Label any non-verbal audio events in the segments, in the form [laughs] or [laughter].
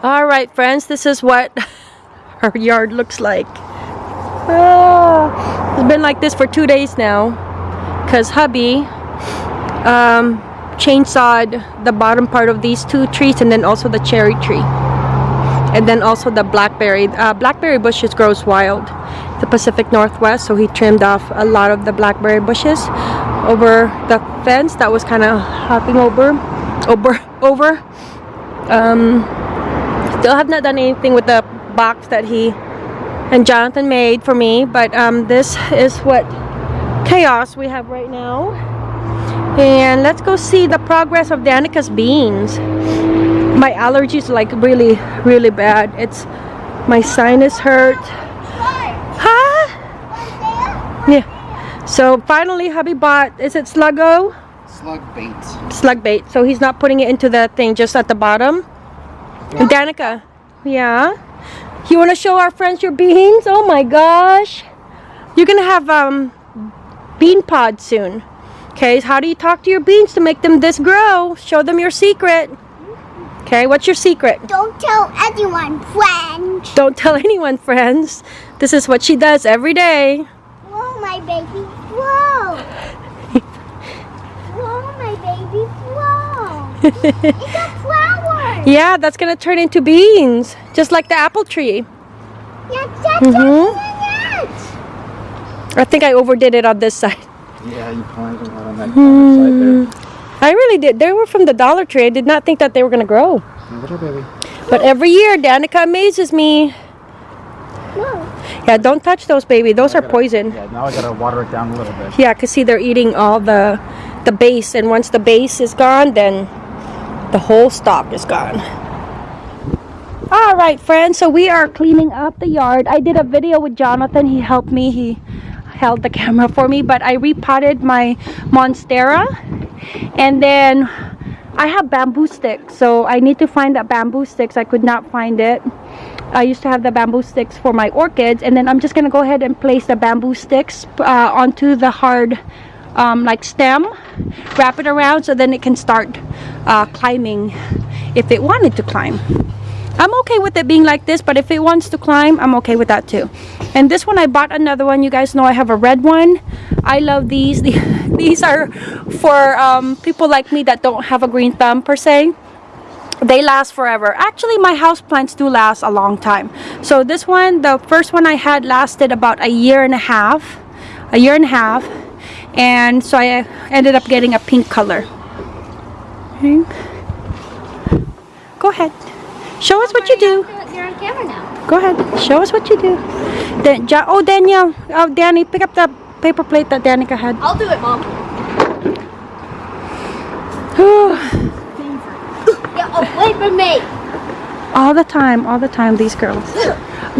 All right, friends, this is what [laughs] our yard looks like. Ah, it's been like this for two days now because hubby um, chainsawed the bottom part of these two trees and then also the cherry tree. And then also the blackberry. Uh, blackberry bushes grows wild. The Pacific Northwest, so he trimmed off a lot of the blackberry bushes over the fence that was kind of hopping over, over, [laughs] over. Um, still have not done anything with the box that he and Jonathan made for me, but um, this is what chaos we have right now. And let's go see the progress of Danica's beans. My allergies like really, really bad. It's my sinus hurt. Huh? Yeah. So finally, hubby bought. Is it Sluggo? Slug bait. Slug bait. So he's not putting it into the thing, just at the bottom. Danica. Yeah. You want to show our friends your beans? Oh my gosh. You're gonna have um bean pods soon. Okay, how do you talk to your beans to make them this grow? Show them your secret. Okay, what's your secret? Don't tell anyone, friends. Don't tell anyone, friends. This is what she does every day. Whoa, my baby, whoa. [laughs] whoa, my baby, whoa. [laughs] it's a flower. Yeah, that's gonna turn into beans, just like the apple tree. Yeah, that's Mhm. I think I overdid it on this side. Yeah, you planted a lot on that other side there. I really did. They were from the Dollar Tree. I did not think that they were gonna grow. there. Look at her, baby. But every year, Danica amazes me. No. Yeah, don't touch those, baby. Those are poison. Yeah, now I gotta water it down a little bit. Yeah, cause see, they're eating all the the base, and once the base is gone, then the whole stalk is gone. All right, friends. So we are cleaning up the yard. I did a video with Jonathan. He helped me. He held the camera for me. But I repotted my monstera, and then I have bamboo sticks. So I need to find that bamboo sticks. I could not find it. I used to have the bamboo sticks for my orchids and then I'm just gonna go ahead and place the bamboo sticks uh, onto the hard um, like stem wrap it around so then it can start uh, climbing if it wanted to climb. I'm okay with it being like this but if it wants to climb I'm okay with that too. And this one I bought another one. You guys know I have a red one. I love these. [laughs] These are for um, people like me that don't have a green thumb per se. They last forever. Actually my house plants do last a long time. So this one the first one i had lasted about a year and a half a year and a half and so i ended up getting a pink color Okay. go ahead show us what you do You're on camera now. go ahead show us what you do then ja oh danielle oh danny pick up the paper plate that danica had I'll do it, Mom. [sighs] Yeah, wait for me. all the time all the time these girls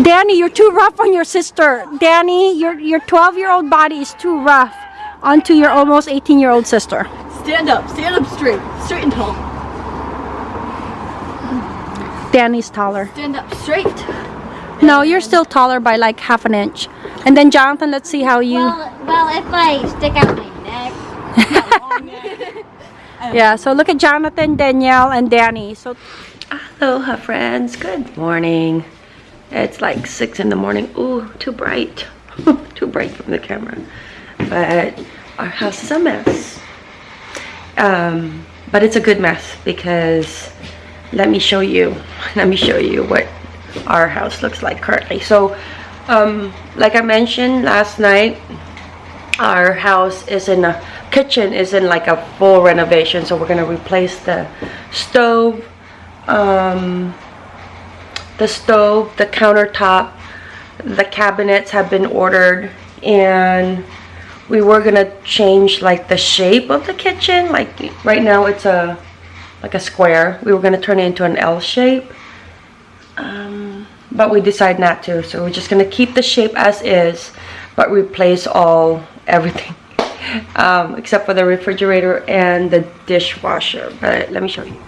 Danny, you're too rough on your sister. Danny, your your 12 year old body is too rough onto your almost 18 year old sister. Stand up, stand up straight, straight and tall. Danny's taller. Stand up straight. No, you're still taller by like half an inch. And then Jonathan, let's see how you. Well, well, if I stick out my neck. [laughs] Yeah, so look at Jonathan, Danielle, and Danny. So, aloha, friends. Good morning. It's like six in the morning. Ooh, too bright. [laughs] too bright from the camera. But our house is a mess. Um, but it's a good mess because let me show you. [laughs] Let me show you what our house looks like currently. So, um, like I mentioned last night, our house is in a kitchen is in like a full renovation so we're gonna replace the stove um, the stove the countertop the cabinets have been ordered and we were gonna change like the shape of the kitchen like right now it's a like a square. We were gonna turn it into an L shape um, but we decided not to so we're just gonna keep the shape as is but replace all [laughs] everything um, except for the refrigerator and the dishwasher but let me show you.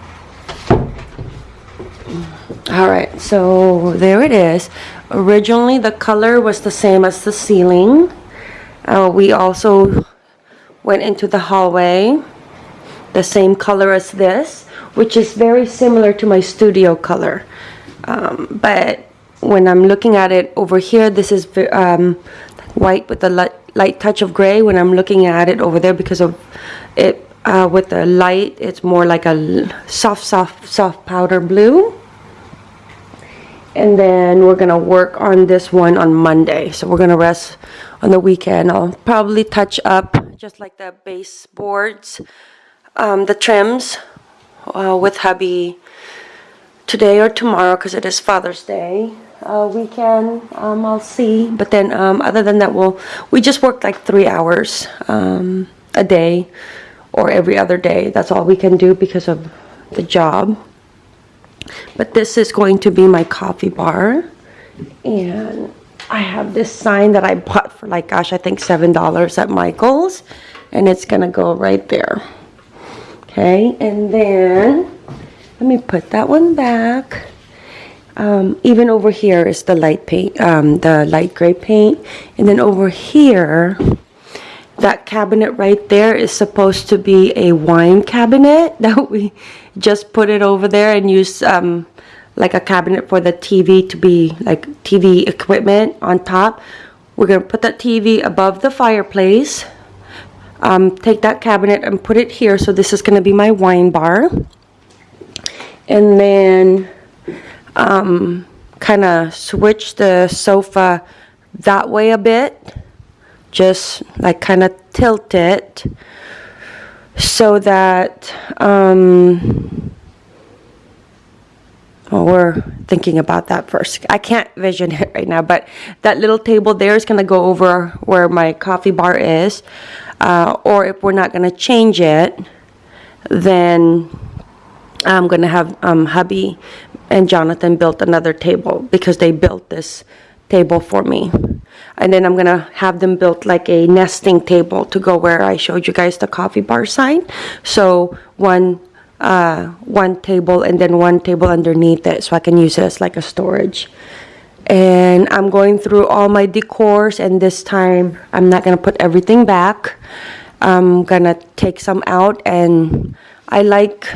All right so there it is. Originally the color was the same as the ceiling uh, we also went into the hallway the same color as this which is very similar to my studio color Um, but when I'm looking at it over here, this is um, white with a light, light touch of gray. When I'm looking at it over there, because of it uh, with the light, it's more like a soft, soft, soft powder blue. And then we're gonna work on this one on Monday. So we're gonna rest on the weekend. I'll probably touch up just like the baseboards, um, the trims uh, with hubby today or tomorrow because it is Father's Day uh, weekend. Um, I'll see. But then um, other than that, we'll we just work like three hours um, a day or every other day. That's all we can do because of the job. But this is going to be my coffee bar. And I have this sign that I bought for like, gosh, I think $7 at Michael's. And it's going to go right there. Okay, and then let me put that one back. Um, even over here is the light paint, um, the light gray paint. And then over here, that cabinet right there is supposed to be a wine cabinet [laughs] that we just put it over there and use um, like a cabinet for the TV to be like TV equipment on top. We're gonna put that TV above the fireplace. Um, take that cabinet and put it here. So this is gonna be my wine bar. And then um, kind of switch the sofa that way a bit just like kind of tilt it so that um well, we're thinking about that first. I can't vision it right now, but that little table there is going to go over where my coffee bar is. Uh, or if we're not going to change it, then I'm going to have um, hubby and Jonathan built another table because they built this table for me. And then I'm to have them built like a nesting table to go where I showed you guys the coffee bar sign. So one uh, one table and then one table underneath it so I can use it as like a storage. And I'm going through all my decors and this time I'm not to put everything back. I'm to take some out and I like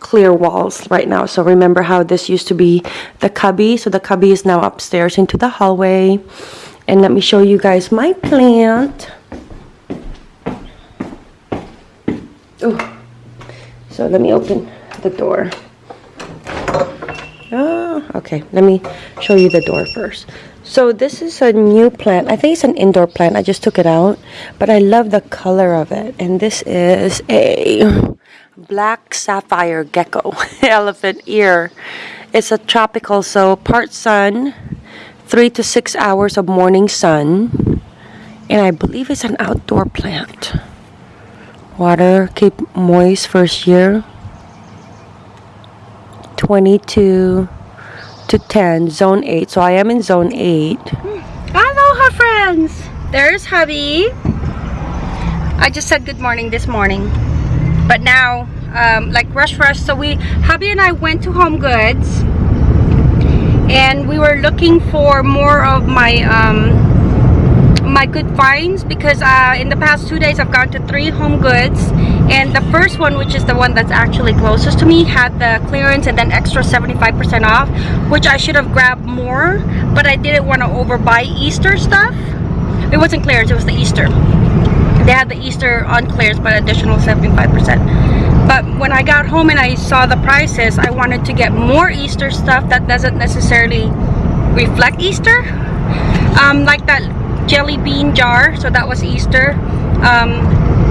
clear walls right now. So remember how this used to be the cubby. So the cubby is now upstairs into the hallway. And let me show you guys my plant. Ooh. So let me open the door. Oh, okay. Let me show you the door first. So this is a new plant. I think it's an indoor plant. I just took it out, but I love the color of it. And this is a black sapphire gecko [laughs] elephant ear. It's a tropical, so part sun, three to six hours of morning sun, and I believe it's an outdoor plant. Water keep moist first year. 22 to 10, zone 8. So I am in zone 8. Aloha, friends! There's hubby. I just said good morning this morning. But now, um, like rush rush, so we, hubby and I went to Home Goods. And we were looking for more of my, um, my good finds because uh, in the past two days I've gone to three home goods and the first one which is the one that's actually closest to me had the clearance and then extra 75% off which I should have grabbed more but I didn't want to overbuy Easter stuff it wasn't clearance it was the Easter they had the Easter on clearance but additional 75% but when I got home and I saw the prices I wanted to get more Easter stuff that doesn't necessarily reflect Easter. Um, like that jelly bean jar so that was Easter. Um,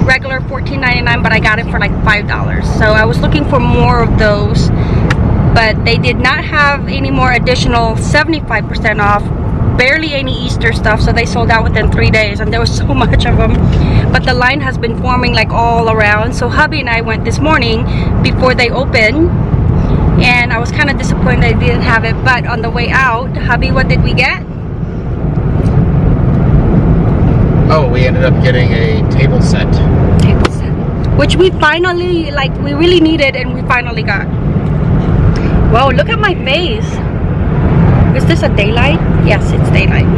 regular $14.99 but I got it for like five dollars. So I was looking for more of those but they did not have any more additional 75% off barely any Easter stuff so they sold out within three days and there was [laughs] so much of them but the line has been forming like all around. So hubby and I went this morning before they open and I was kind of disappointed they didn't have it. But on the way out hubby what did we get? Oh, we ended up getting a table set. table set. Which we finally like we really needed and we finally got. Whoa, look at my face is this a daylight yes it's daylight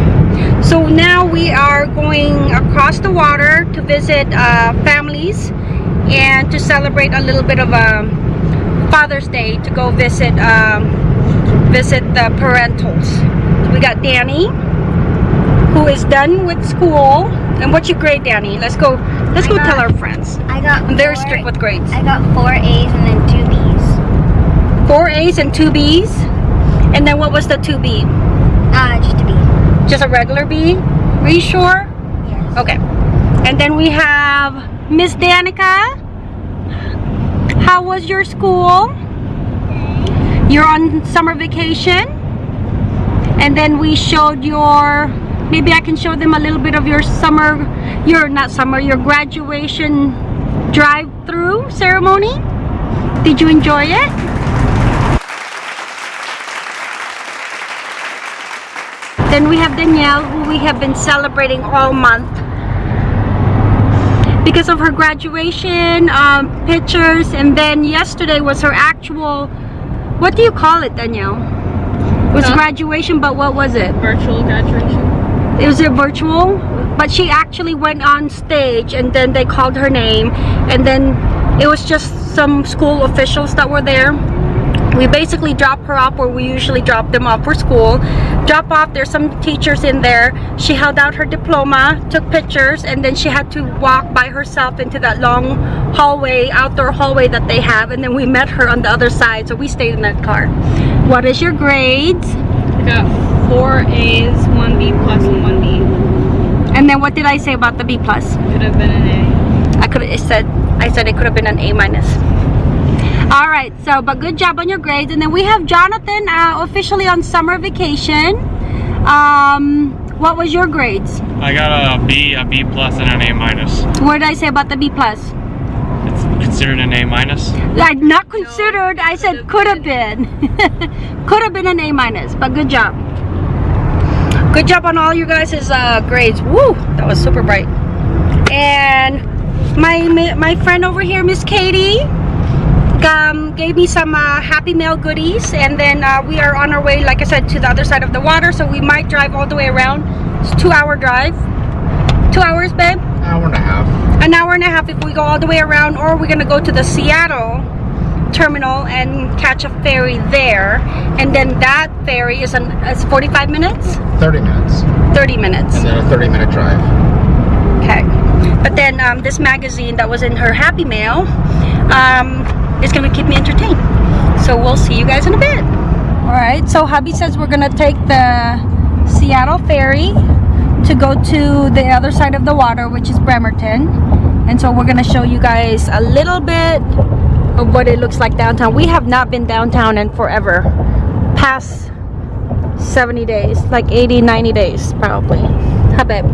so now we are going across the water to visit uh, families and to celebrate a little bit of a Father's Day to go visit um, visit the parentals. We got Danny, who is done with school. And what's your grade, Danny? Let's go. Let's go I tell our friends. I got I'm very four- strict with grades. I got four A's and then two B's. Four A's and two B's. And then what was the two B? Uh, just a B. Just a regular B? Are you sure? Yes. Okay. And then we have Miss Danica. How was your school? You're on summer vacation. And then we showed your maybe I can show them a little bit of your summer your not summer, your graduation drive-through ceremony. Did you enjoy it? Then we have Danielle, who we have been celebrating all month because of her graduation um, pictures. And then yesterday was her actual, what do you call it, Danielle? It was Huh? graduation, but what was it? Virtual graduation. It was a virtual, but she actually went on stage and then they called her name. And then it was just some school officials that were there. We basically dropped her off where we usually drop them off for school. Drop off, there's some teachers in there. She held out her diploma, took pictures, and then she had to walk by herself into that long hallway, outdoor hallway that they have. And then we met her on the other side, so we stayed in that car. What is your grades? I got four A's, one B plus, and one B. And then what did I say about the B plus? Could have been an A. I could have said I said it could have been an A minus. All right, so but good job on your grades. And then we have Jonathan uh, officially on summer vacation. Um, what was your grades? I got a B, a B plus, and an A minus. What did I say about the B plus? It's considered an A minus. Like not considered. I said could have been. [laughs] could have been an A minus, but good job. Good job on all you guys' uh, grades. Woo, that was super bright. And my my friend over here, Miss Katie, um, gave me some uh, happy mail goodies, and then uh, we are on our way, like I said, to the other side of the water. So we might drive all the way around. It's a two-hour drive. Two hours, babe An Hour and a half. an hour and a half if we go all the way around or we're gonna go to the Seattle terminal and catch a ferry there and then that ferry is an is 45 minutes 30 minutes. 30 minutes And then a 30 minute drive. okay but then um, this magazine that was in her happy mail um, is gonna keep me entertained. So we'll see you guys in a bit. All right so hubby says we're gonna take the Seattle ferry to go to the other side of the water which is Bremerton. And so we're gonna show you guys a little bit of what it looks like downtown. We have not been downtown in forever past 70 days like 80 90 days probably. How babe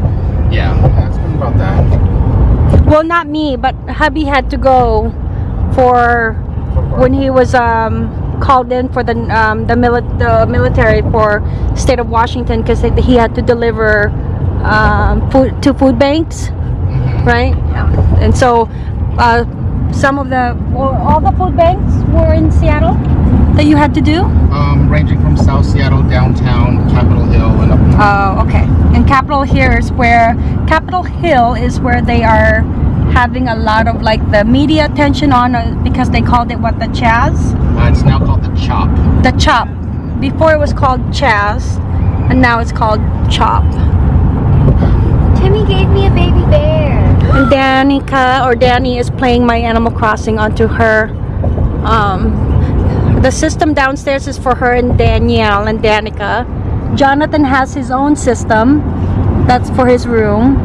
Yeah, it's been about that. well not me but hubby had to go for when he was um called in for the um the, mili- the military for state of washington because he had to deliver um food to food banks right Yeah. and so uh some of the well, all the food banks were in seattle that you had to do Um, ranging from South Seattle, downtown, Capitol Hill, and up. Oh, okay. And Capitol here is where Capitol Hill is where they are having a lot of like the media attention on uh, because they called it what the Chaz, Uh, it's now called the Chop. the Chop. Before it was called Chaz, and now it's called Chop. Timmy gave me a baby bear. And Danica or Danny is playing my Animal Crossing onto her. Um, the system downstairs is for her and Danielle and Danica. Jonathan has his own system. That's for his room.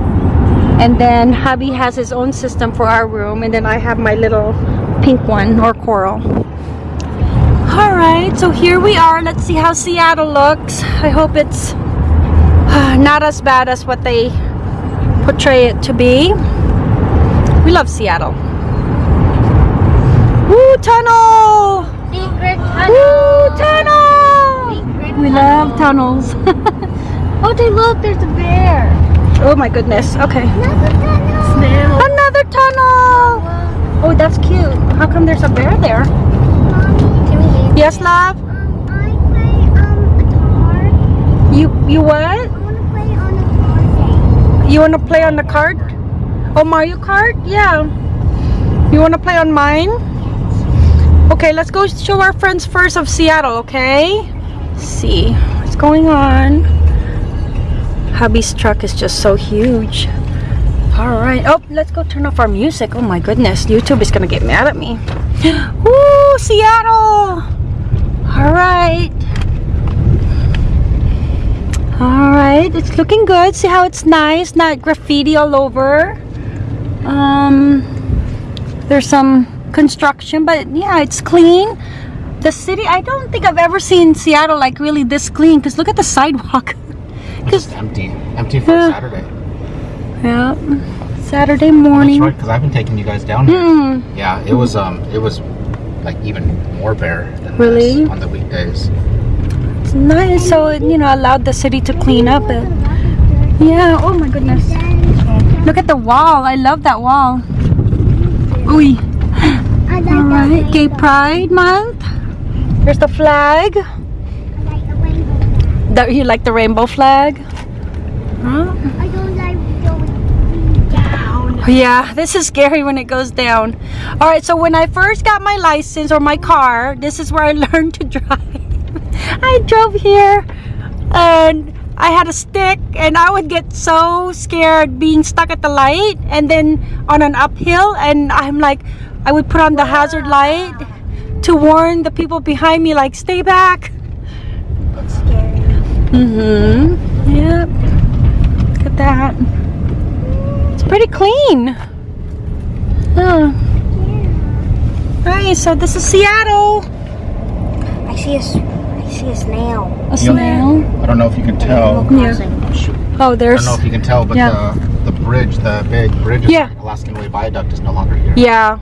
And then hubby has his own system for our room. And then I have my little pink one or coral. Alright, so here we are. Let's see how Seattle looks. I hope it's uh, not as bad as what they portray it to be. We love Seattle. Woo, tunnel! Secret Woo, tunnel. tunnel! Secret We love tunnels. [laughs] Oh, they look, there's a bear. Oh my goodness. Okay. Another tunnel. Another tunnel! Oh, that's cute. How come there's a bear there? Mommy, Yes, love? Um, I play um. You you what? I want to play on a car. You want to play on the cart? Oh, Mario Kart? Yeah. You want to play on mine? Okay, let's go show our friends first of Seattle, okay? Let's see what's going on. Hubby's truck is just so huge. All right. Oh, let's go turn off our music. Oh my goodness. YouTube is to get mad at me. [gasps] Woo, Seattle. All right. All right. It's looking good. See how it's nice. Not graffiti all over. Um, there's some construction, but yeah, it's clean. The city, I don't think I've ever seen Seattle like really this clean because look at the [laughs] sidewalk. It's empty. Empty for Yeah. Saturday. Yeah. Saturday That's morning. right, because I've been taking you guys down here. Mm, Yeah, it was um, it was like even more bare than Really? on the weekdays. it's nice. So, it, you know, allowed the city to clean up it. Yeah. Oh my goodness. Look at the wall. I love that wall. Ooh. I like All the right. Gay. Pride Month. Here's the flag. I like the rainbow. The, you like the rainbow flag? Huh? I don't like going down. Oh, yeah, this is scary when it goes down. All right, so when I first got my license or my car, this is where I [laughs] learned to drive. I drove here and I had a stick and I would get so scared being stuck at the light and then on an uphill and I'm like I would put on the hazard light to warn the people behind me like stay back. It's scary. Mm-hmm. Yep. Look at that. It's pretty clean. Oh. Alright, so this is Seattle. I see a, s- I see a snail. A snail. I don't know if you can tell. Yeah. Oh, there's I don't know if you can tell, but Yeah. the the bridge, the big bridge, Yeah. Alaskan Way Viaduct is no longer here. Yeah.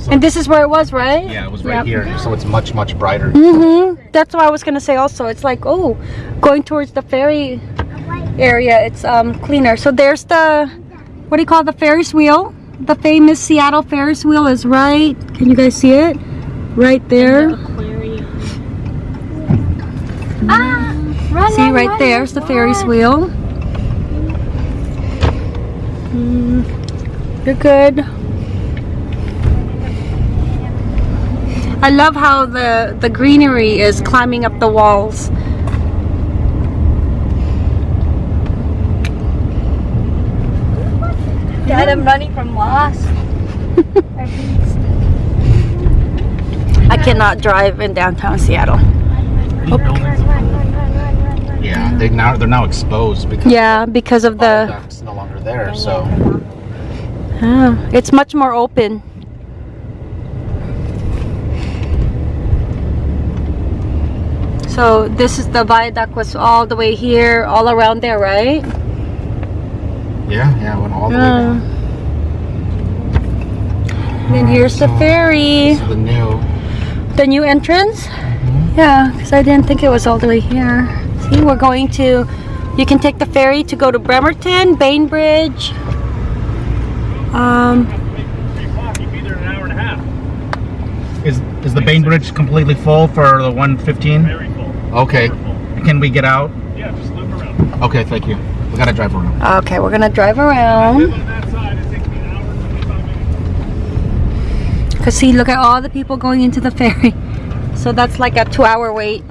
So And this is where it was, right? yeah, it was right Yep. here, so it's much much brighter. Mm-hmm. That's what I was gonna say also. It's like, oh, going towards the ferry area, it's um cleaner. So there's the what do you call the Ferris wheel? The famous Seattle Ferris wheel is right. Can you guys see it? Right there. Ah! Run, See run, right run, there's the. Ferris wheel. Mm, you're good. I love how the the greenery is climbing up the walls. Dad, I'm running from Lost. I cannot drive in downtown Seattle. These buildings- Yeah, they now they're now exposed because Yeah, because of the the no longer there. So Ah, it's much more open. So this is the viaduct was all the way here, all around there, right? yeah, yeah, went all the way Yeah. down. Then here's the ferry. This is the new. The new entrance? Yeah, because I didn't think it was all the way here. See, we're going to, you can take the ferry to go to Bremerton, Bainbridge. Um, Is is the Bainbridge completely full for the 115? Very full. Okay. Can we get out? Yeah, just loop around. Okay, thank you. We gotta drive around. okay, we're gonna drive around. On that side, it takes me an hour and 25 minutes. Because see, look at all the people going into the [laughs] ferry. So that's like a two hour wait.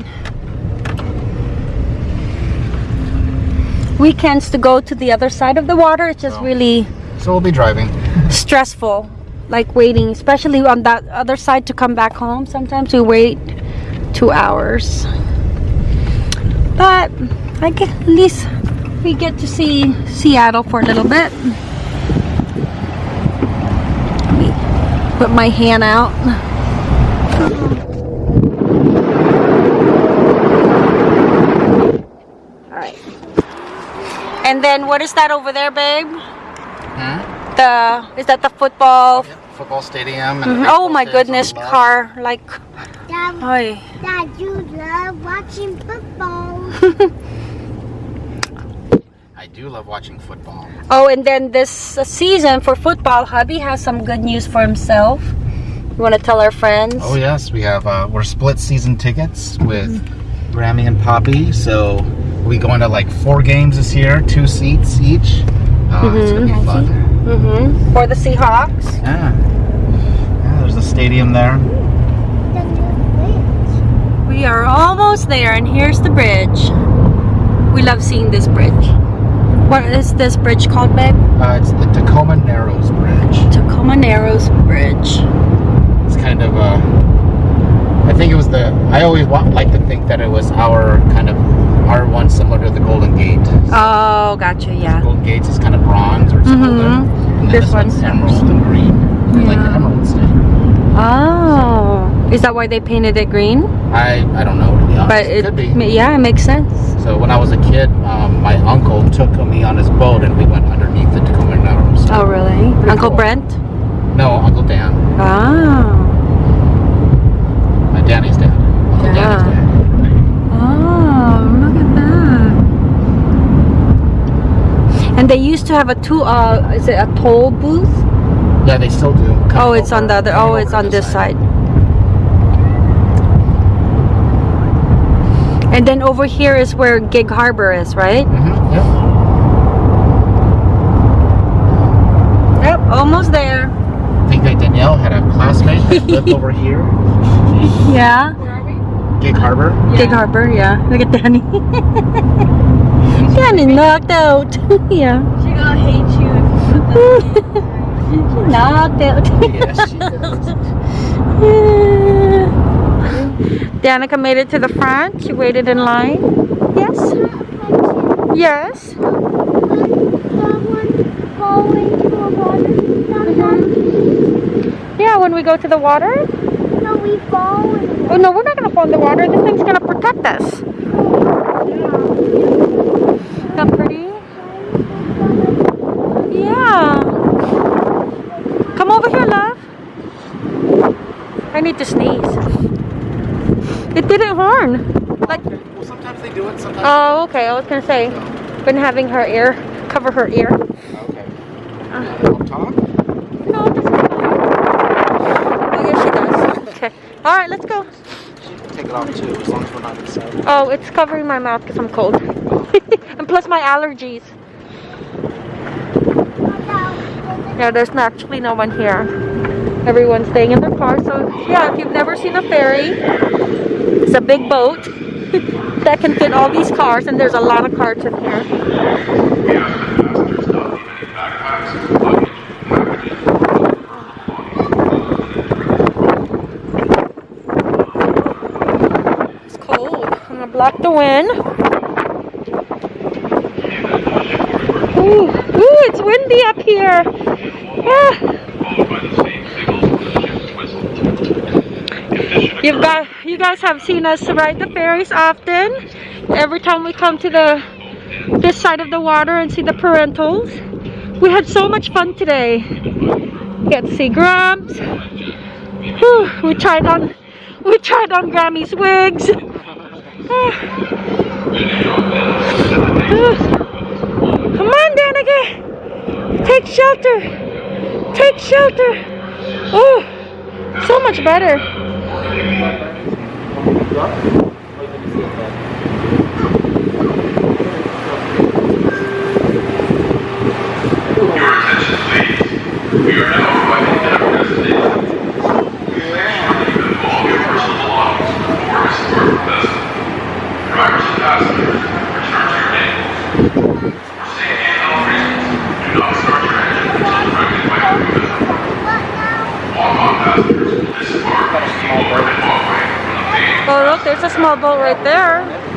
Weekends to go to the other side of the water, it's just Oh. really So we'll be driving. stressful. Like waiting, especially on that other side to come back home. Sometimes we wait two hours. But I get, at least we get to see Seattle for a little bit. Put my hand out. Alright. And then what is that over there, babe? The is that the football? Football stadium. And Mhm. Oh my goodness, on the back. car like Dad, Ay. Dad, you love watching football. [laughs] I do love watching football. Oh, and then this uh, season for football, hubby has some good news for himself. You want to tell our friends? Oh yes, we have. Uh, we're split season tickets with Grammy and Poppy. So we going to like four games this year, two seats each. Uh, It's gonna be fun. Mm-hmm. For the Seahawks. Yeah. Yeah. There's a stadium there. the. We are almost there, and here's the bridge. We love seeing this bridge. What is this bridge called, babe? Uh, it's the Tacoma Narrows Bridge. Tacoma Narrows Bridge. It's kind of uh, I think it was the. I always wa- like to think that it was our kind of our one similar to the Golden Gate. Oh, gotcha, yeah. Golden Gates is kind of bronze or it's Mhm. golden. This this, one's one's emerald and green. Like the Yeah. emerald stain. Oh. Is that why they painted it green? I I don't know to be honest. But it it, could be. yeah, it makes sense. So when I was a kid, um, my uncle took me on his boat and we went underneath the Tacoma Narrows. Oh, really? Pretty Uncle cool. Brent? No, Uncle Dan. Ah. My Danny's dad. Uncle Yeah. Danny's dad. Oh, look at that. And they used to have a two, uh, is it a toll booth? Yeah, they still do. Oh, it's on the other, oh, it's on this side. And then over here is where Gig Harbor is, right? Mhm, yep. Yep, almost there. I think that Danielle had a classmate that lived [laughs] over here, Yeah. Where are we? Gig Harbor. Gig Harbor, yeah. Look at Danny. [laughs] Danny knocked out. [laughs] yeah. She gonna hate you if you put that [laughs] knocked out. [laughs] Yes, she does. Danica made it to the front. She waited in line. Yes. Yes. That one fall into the water. That one. Yeah, when we go to the water. No, we fall in Oh no, we're not gonna fall in the water. This thing's gonna protect us. Not pretty? Yeah. Come over here, love. I need to sneeze. It didn't horn. Like Well, sometimes they do it. Sometimes. Oh, okay. I was gonna say, been having her ear cover her ear. Okay. Uh-huh. Up top. No, it doesn't. Oh, yes, she does. Okay. All right, let's go. She can take it off too, as long as we're not inside. Oh, it's covering my mouth because I'm cold, [laughs] and plus my allergies. Oh, yeah, there's actually no one here. Everyone's staying in their car. So yeah, if you've never seen a ferry, it's a big boat [laughs] that can fit all these cars, and there's a lot of cars in here. It's cold. I'm gonna block the wind. Ooh, ooh, it's windy up here. Yeah. You've got, you guys have seen us ride the ferries often. Every time we come to the this side of the water and see the parentals. We had so much fun today. Get to see. Whew, we tried on, we tried on Grammy's wigs. [sighs] Come on, Danica. Take shelter. Take shelter. Oh, so much better. Oh, look, there's a small boat right there.